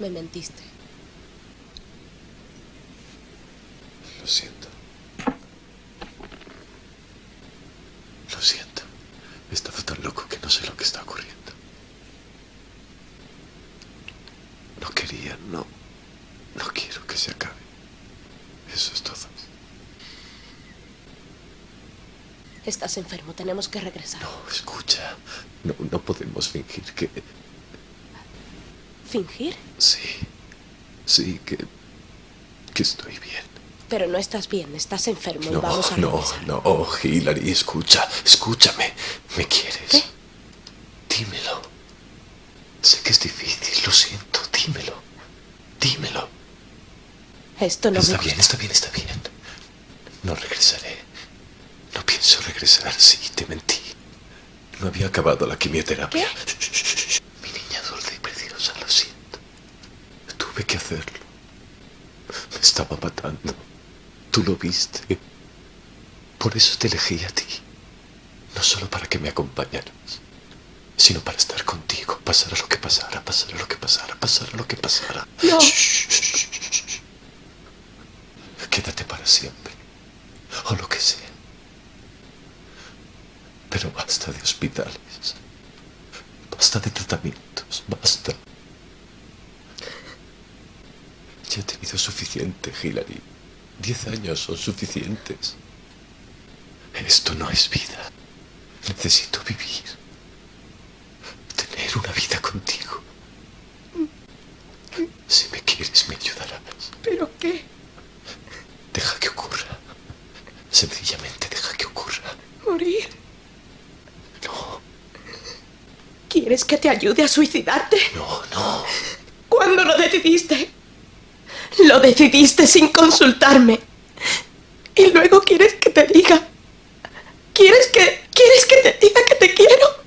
Me mentiste. Lo siento. Lo siento. He estado tan loco que no sé lo que está ocurriendo. No quería, no. No quiero que se acabe. Eso es todo. Estás enfermo, tenemos que regresar. No, escucha. No, no podemos fingir que... ¿Fingir? Sí. Sí, que... que estoy bien. Pero no estás bien, estás enfermo y No, vamos a no, no, Hillary, escucha, escúchame. ¿Me quieres? ¿Qué? Dímelo. Sé que es difícil, lo siento, dímelo. Dímelo. Esto no está me bien, gusta. está bien, está bien. No regresaré. No pienso regresar, sí, te mentí. No había acabado la quimioterapia. ¿Qué? Shh, shh, shh, shh. Mi niña dulce y preciosa, lo siento. Tuve que hacerlo. Me estaba matando. Tú lo viste. Por eso te elegí a ti. No solo para que me acompañaras, sino para estar contigo, pasara lo que pasara, pasara lo que pasara, pasara lo que pasara. No. Shh, shh, shh. Quédate para siempre. O lo que sea. Pero basta de hospitales. Basta de tratamientos. Basta. Ya he tenido suficiente, Hillary. Diez años son suficientes. Esto no es vida. Necesito vivir. Tener una vida contigo. Si me quieres, me ayudarás. ¿Pero qué? Deja que ocurra. Sencillamente deja que ocurra. ¿Morir? No, ¿Quieres que te ayude a suicidarte? no, no. ¿Cuándo lo decidiste? Lo decidiste sin consultarme. Y luego quieres que te diga. ¿Quieres que. ¿Quieres que te diga que te quiero?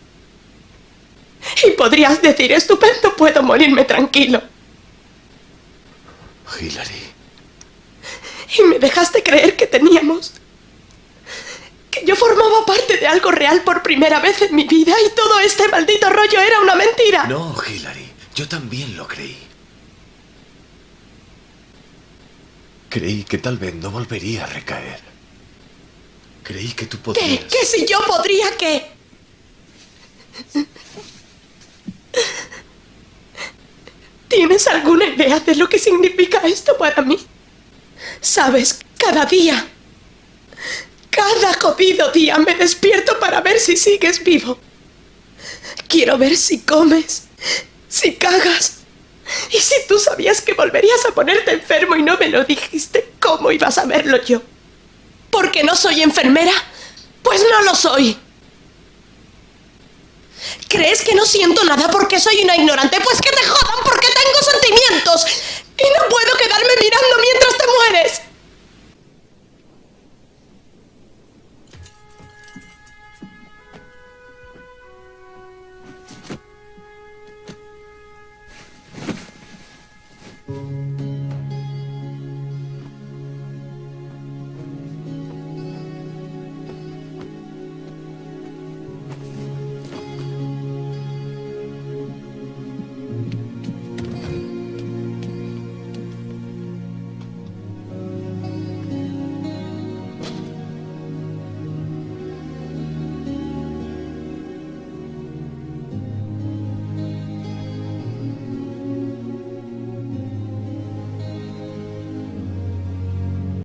Y podrías decir, estupendo, puedo morirme tranquilo. Hillary, Y me dejaste creer que teníamos. Que yo formaba parte de algo real por primera vez en mi vida y todo este maldito rollo era una mentira. No, Hillary, yo también lo creí. Creí que tal vez no volvería a recaer. Creí que tú ¿Qué? podrías... ¿Qué si yo podría qué? ¿Tienes alguna idea de lo que significa esto para mí? Sabes, cada día, cada jodido día me despierto para ver si sigues vivo. Quiero ver si comes, si cagas. Y si tú sabías que volverías a ponerte enfermo y no me lo dijiste, ¿cómo iba a saberlo yo? ¿Porque no soy enfermera? Pues no lo soy. ¿Crees que no siento nada porque soy una ignorante? Pues que te jodan porque tengo sentimientos. Y no puedo quedarme mirando.